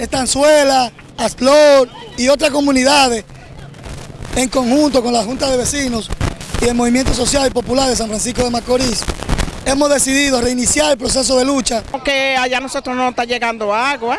Estanzuela, Asplor y otras comunidades en conjunto con la Junta de Vecinos y el Movimiento Social y Popular de San Francisco de Macorís, hemos decidido reiniciar el proceso de lucha. Porque allá nosotros no está llegando agua.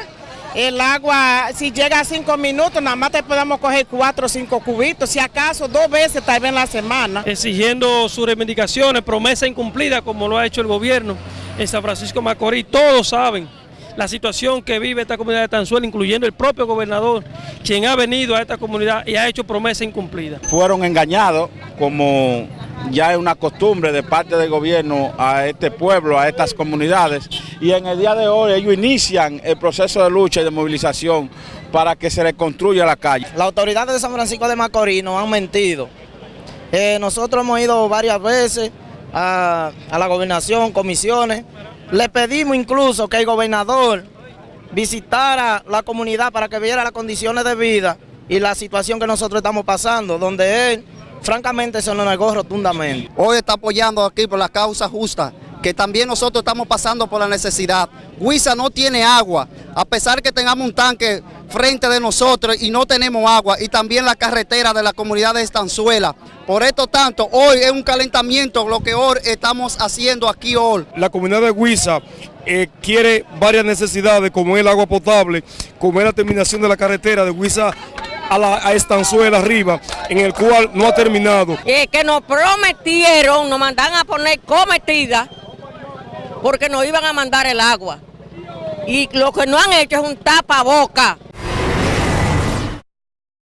El agua, si llega a cinco minutos, nada más te podemos coger cuatro o cinco cubitos, si acaso dos veces tal vez en la semana. Exigiendo sus reivindicaciones, promesa incumplida como lo ha hecho el gobierno en San Francisco de Macorís. Todos saben la situación que vive esta comunidad de Tanzuela, incluyendo el propio gobernador, quien ha venido a esta comunidad y ha hecho promesa incumplida. Fueron engañados como ya es una costumbre de parte del gobierno a este pueblo, a estas comunidades, y en el día de hoy ellos inician el proceso de lucha y de movilización para que se reconstruya la calle. Las autoridades de San Francisco de Macorís nos han mentido. Eh, nosotros hemos ido varias veces a, a la gobernación, comisiones, le pedimos incluso que el gobernador visitara la comunidad para que viera las condiciones de vida y la situación que nosotros estamos pasando, donde él francamente se nos negó rotundamente. Hoy está apoyando aquí por la causa justa, que también nosotros estamos pasando por la necesidad. Huiza no tiene agua, a pesar que tengamos un tanque frente de nosotros y no tenemos agua, y también la carretera de la comunidad de Estanzuela. Por esto tanto, hoy es un calentamiento lo que hoy estamos haciendo aquí hoy. La comunidad de Huiza eh, quiere varias necesidades, como el agua potable, como es la terminación de la carretera de Huiza a, la, a Estanzuela arriba, en el cual no ha terminado. Eh, que nos prometieron, nos mandan a poner cometida, porque nos iban a mandar el agua. Y lo que no han hecho es un tapaboca.